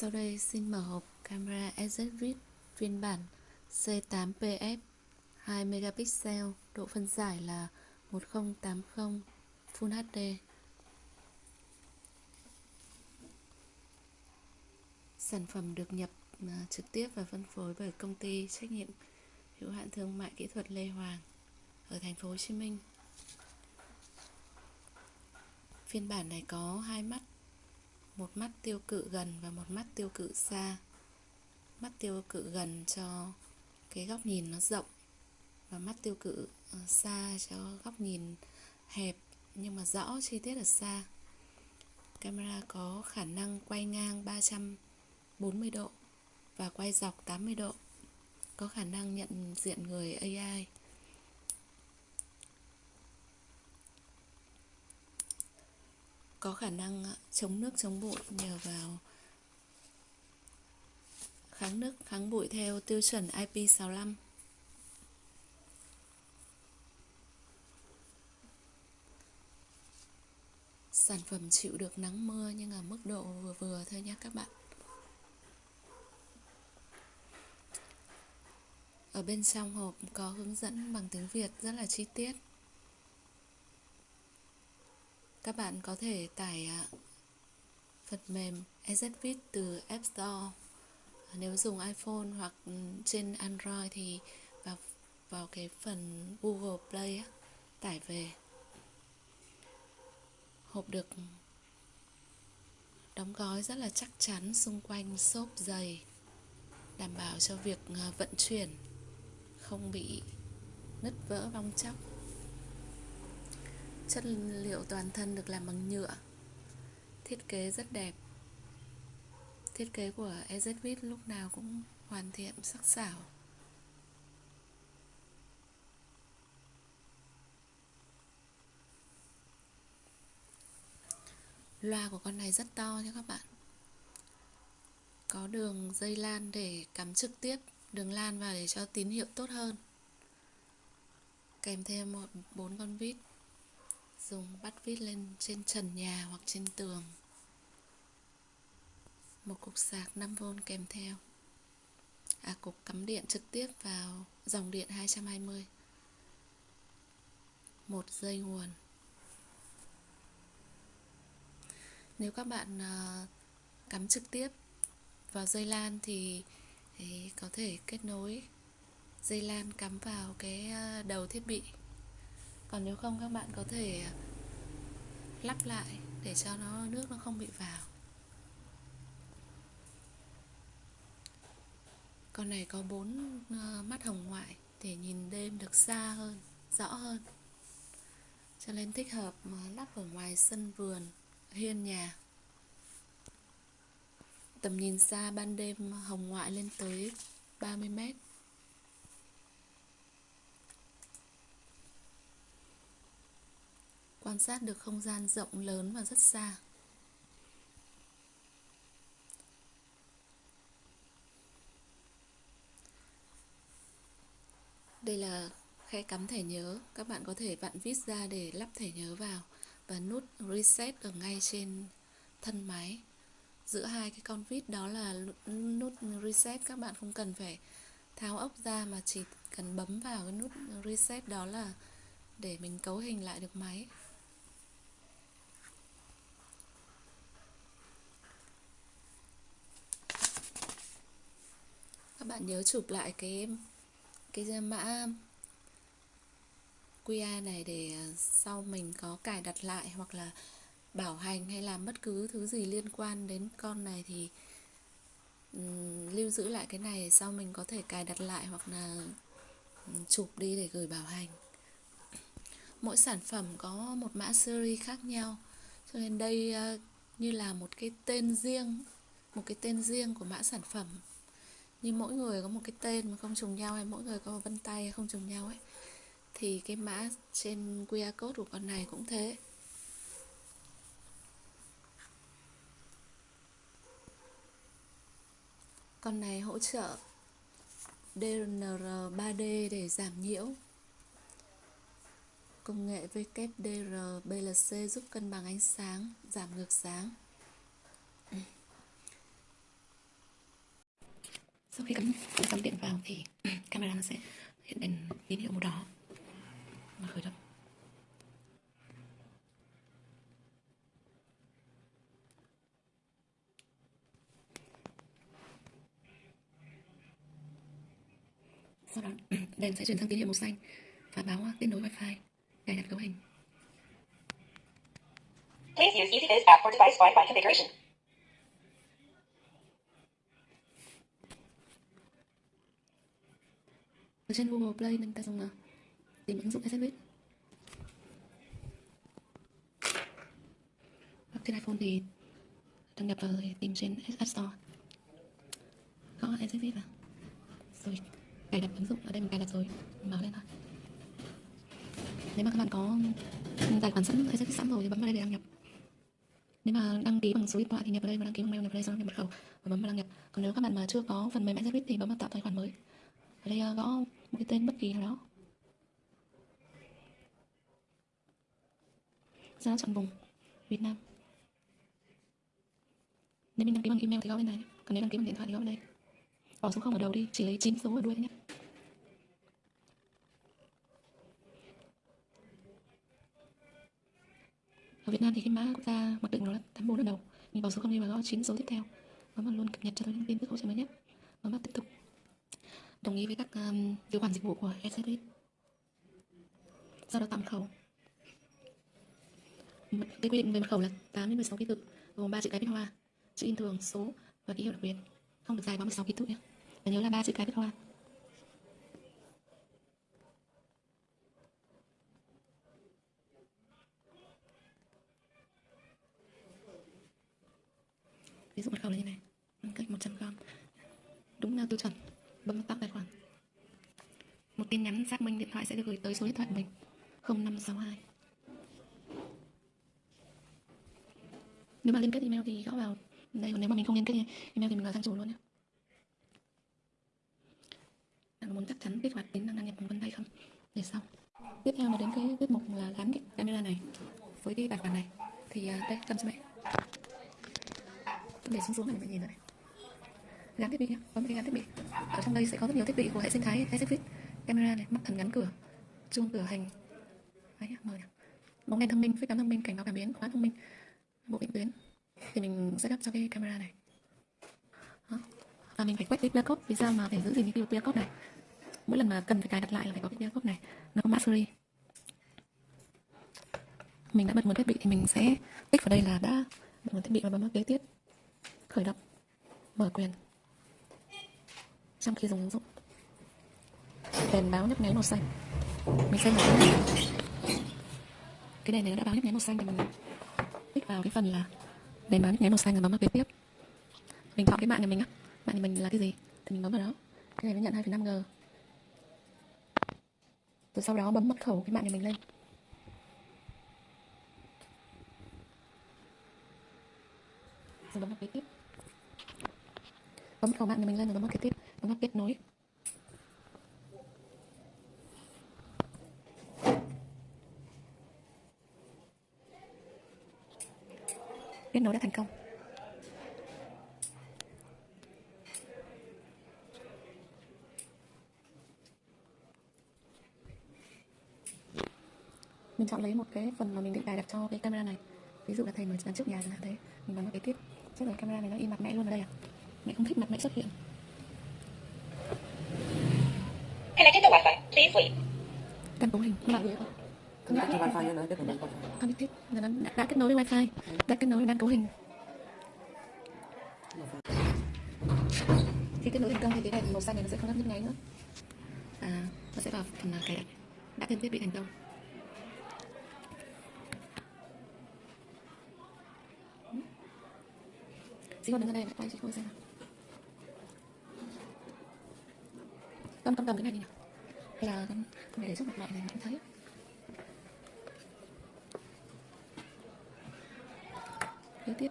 Sau đây xin mở hộp camera EZVIT phiên bản C8PF 2 megapixel, độ phân giải là 1080 Full HD. Sản phẩm được nhập à, trực tiếp và phân phối bởi công ty trách nhiệm hữu hạn thương mại kỹ thuật Lê Hoàng ở thành phố Hồ Chí Minh. Phiên bản này có hai mắt một mắt tiêu cự gần và một mắt tiêu cự xa. Mắt tiêu cự gần cho cái góc nhìn nó rộng và mắt tiêu cự ờ, xa cho góc nhìn hẹp nhưng mà rõ chi tiết ở xa. Camera có khả năng quay ngang 340 độ và quay dọc 80 độ. Có khả năng nhận diện người AI có khả năng ờ, chống nước, chống bụi nhờ vào kháng nước, kháng bụi theo tiêu chuẩn IP65 sản phẩm chịu được nắng mưa nhưng ở mức độ vừa vừa thôi nhé các bạn. Ở bên trong hộp có hướng dẫn bằng tiếng Việt rất là chi tiết các bạn có thể tải à, phần mềm EZFIT từ App Store. Nếu dùng iPhone hoặc ừ, trên Android thì vào vào cái phần Google Play tải về. Hộp được đóng gói rất là chắc chắn xung quanh xốp dày đảm bảo cho việc à, vận chuyển không bị nứt vỡ bong chóc. Chất liệu toàn thân được làm bằng nhựa. Thiết kế rất đẹp. Thiết kế của EZVIT lúc nào cũng hoàn thiện, sắc sảo. Loa của con này rất to nha các bạn. Có đường dây lan để cắm trực tiếp, đường lan vào để cho tín hiệu tốt hơn. Kèm thêm một, bốn con vít dùng bắt vít lên trên trần nhà hoặc trên tường. Một cục sạc 5V kèm theo. À cục cắm điện trực tiếp vào dòng điện 220 một dây nguồn. Nếu các bạn à, cắm trực tiếp vào dây lan thì, có thể kết nối dây lan cắm vào cái à, đầu thiết bị còn nếu không, các bạn có thể à, lắp lại để cho nó, nước nó không bị vào. Con này có bốn à, mắt hồng ngoại để nhìn đêm được xa hơn, rõ hơn. Cho nên thích hợp à, lắp ở ngoài sân vườn, hiên nhà. Tầm nhìn xa ban đêm hồng ngoại lên tới 30 mét. Quan sát được không gian rộng lớn và rất xa. Đây là khe cắm thẻ nhớ. Các bạn có thể vặn vít ra để lắp thẻ nhớ vào và nút reset ở ngay trên thân máy. Giữa hai cái con vít đó là nút reset. Các bạn không cần phải tháo ốc ra mà chỉ cần bấm vào cái nút reset đó là để mình cấu hình lại được máy. Các bạn nhớ chụp lại cái cái mã QR này để à, sau mình có cài đặt lại hoặc là bảo hành hay làm bất cứ thứ gì liên quan đến con này thì um, lưu giữ lại cái này sau mình có thể cài đặt lại hoặc là um, chụp đi để gửi bảo hành. Mỗi sản phẩm có một mã series khác nhau cho nên đây uh, như là một cái tên riêng một cái tên riêng của mã sản phẩm như mỗi người có một cái tên mà không trùng nhau hay mỗi người có một vân tay không trùng nhau ấy, thì cái mã trên QR code của con này cũng thế. Con này hỗ trợ DNR 3D để giảm nhiễu. Công nghệ WDR BLC giúp cân bằng ánh sáng, giảm ngược sáng. Sau khi cắm dòng điện vào thì camera nó sẽ hiện đèn tín hiệu màu đỏ. Và khởi động. Sau đó, đèn sẽ chuyển sang tín hiệu màu xanh và báo kết nối wifi cài đặt cấu hình. Please use EasyBiz app for device Wi-Fi configuration. Trên Google Play mình ta dùng uh, tìm ứng dụng SSVIT hoặc trên iPhone thì đăng nhập vào rồi tìm trên App Store. Gõ SSVIT vào. Rồi cài đặt ứng dụng. Ở đây mình cài đặt rồi. Mở lên thôi. Nếu mà các bạn có tài khoản sẵn SSVIT sẵn rồi thì bấm vào đây để đăng nhập. Nếu mà đăng ký bằng số điện thoại thì nhập vào đây và đăng ký bằng mail nhập vào đây sau đó nhập mật khẩu và bấm vào đăng nhập. Còn nếu các bạn mà chưa có phần mềm SSVIT thì bấm vào tạo tài khoản mới. Ở đây ờ, gõ một cái tên bất kỳ nào đó. Sau chọn vùng Việt Nam. Nếu mình đăng ký bằng email thì gõ bên này còn nếu đăng ký bằng điện thoại thì gõ bên đây bỏ số không ở đầu đi, chỉ lấy 9 số ở đuôi thôi nhé. Ở Việt Nam thì cái mã quốc gia mặc định nó là 84 ở đầu. Mình bỏ số không đi và gõ 9 số tiếp theo. Và vào luôn cập nhật cho tôi những tin tức hỗ trợ mới nhất. Và bắt tiếp tục đồng ý với các um, điều khoản dịch vụ của SSIT sau đó tạo mật khẩu cái quy định về mật khẩu là 8 đến 16 ký tự gồm 3 chữ cái viết hoa chữ in thường số và ký hiệu đặc biệt. Không được dài quá 16 ký tự nhé. Và nhớ là ba chữ cái viết hoa. Ví dụ mật khẩu là như này. Cách 100 gram. Đúng là tiêu chuẩn. Vâng, bấm tắt tài khoản. Một tin nhắn xác minh điện thoại sẽ được gửi tới số điện thoại mình 0562 nếu mà liên kết email thì gõ vào. Đây, còn nếu mà mình không liên kết email thì mình vào trang chủ luôn nhé bạn muốn chắc chắn kích hoạt tính năng đăng nhập bằng vân tay không? Để sau. Tiếp theo là đến cái tiết mục là gắn cái camera này, với cái tài khoản này. Thì à, đây, cầm cho mẹ. Để xuống xuống này, mẹ nhìn này gắn thiết bị nhé bấm cái gắn thiết bị. Ở trong đây sẽ có rất nhiều thiết bị của hệ sinh thái SFX camera này, mắt thần gắn cửa. Chuông cửa hành. Đấy mời bóng đèn thông minh, phích cắm thông minh, cảnh báo cảm biến khóa thông minh. Bộ định tuyến. Thì mình sẽ setup cho cái camera này. Đó. và mình phải quét cái QR code vì sao mà phải giữ gìn cái QR code này? Mỗi lần mà cần phải cài đặt lại là phải có cái QR code này. Nó có mã series. Mình đã bật nguồn thiết bị thì mình sẽ tích vào đây là đã bật nguồn thiết bị và bấm vào kế tiếp. Khởi động. Mở quyền trong khi dùng ứng dụng. Đèn báo nhấp nháy màu xanh. Mình xem một cái này cái đèn này nó đã báo nhấp nháy màu xanh thì mình. Tích vào cái phần là đèn báo nhấp nháy màu xanh rồi bấm vào kế tiếp. Mình chọn cái mạng nhà mình á. Mạng nhà mình là cái gì? Thì mình bấm vào đó. Cái này nó nhận 2,5 g. Rồi sau đó bấm mật khẩu cái mạng nhà mình lên. Rồi bấm vào kế tiếp. Bấm mật khẩu mạng nhà mình lên rồi bấm vào kế tiếp bấm kết nối. Kết nối đã thành công. Mình chọn lấy một cái phần mà mình định cài đặt cho cái camera này. Ví dụ là thầy mở dàn trước nhà chẳng hạn thế. Mình bấm vào cái tiếp. Chắc là camera này nó in mặt mẹ luôn ở đây à? Mẹ không thích mặt mẹ xuất hiện. Connected to Wi-Fi. Please wait. căn cấu hình. Là gì không wifi wifi. connected là nó đã, đã kết nối với wifi. Đã kết nối đang cấu hình. Khi kết nối thành công thì cái đèn màu xanh này nó sẽ không nhấp nháy nữa. À nó sẽ vào phần cài đặt. Đã thêm thiết bị thành công. Chị con đứng ở đây quay chị cô xem nào. Con con cầm cái này đi nào bây giờ để giúp mặt mẹ này mà thấy kế tiếp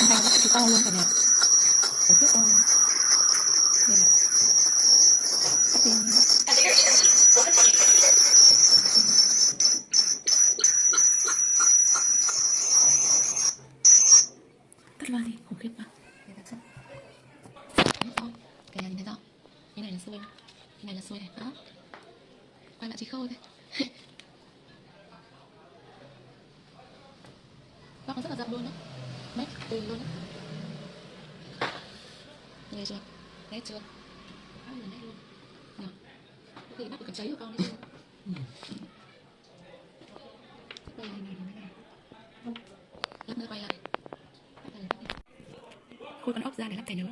Hôm nay nó sẽ to luôn cả nhà Ở trước to luôn Đây này Tắt đi khiếp quá. Đây thật sự Đấy, đó. Cái này nhìn thấy rõ Cái này là xuôi Cái này là xuôi này Đó. Quay lại chị khôi đây Góc nó rất là rộng luôn đấy. Mét từ luôn đấy. Nghe chưa? Nét chưa? Quá là nét luôn. Nhờ Có khi bắt được cả cháy của con đấy chứ Đây này này này này Lắp nữa quay lại Lắp lại, lắp lại. Khui con ốc ra để lắp thẻ nhớ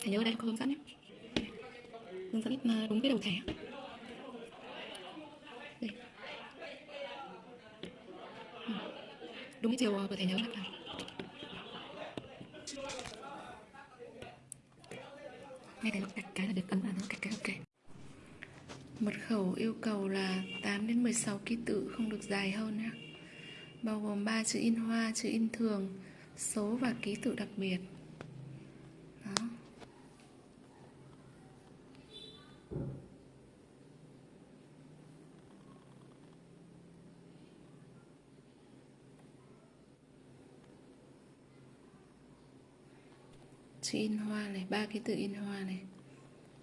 Thẻ nhớ ở đây có hướng dẫn nhé. Hướng dẫn mà đúng cái đầu thẻ. Đây. Đúng cái chiều ờ, của thẻ nhớ lắp vào ngay cái nó đặt cái là được ấn vào nó cái ok. Mật khẩu yêu cầu là 8 đến 16 ký tự không được dài hơn nhé bao gồm 3 chữ in hoa, chữ in thường số và ký tự đặc biệt. Đó. Chữ in hoa này, ba ký tự in hoa này.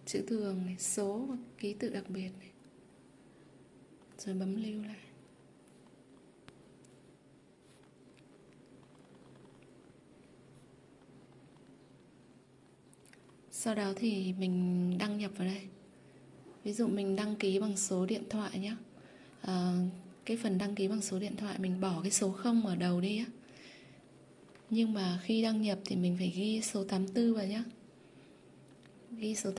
Chữ thường này, số và ký tự đặc biệt này. Rồi bấm lưu lại. Sau đó thì mình đăng nhập vào đây. Ví dụ mình đăng ký bằng số điện thoại nhé à, ờ, cái phần đăng ký bằng số điện thoại mình bỏ cái số 0 ở đầu đi á. Nhưng mà khi đăng nhập thì mình phải ghi số 84 vào nhé ghi số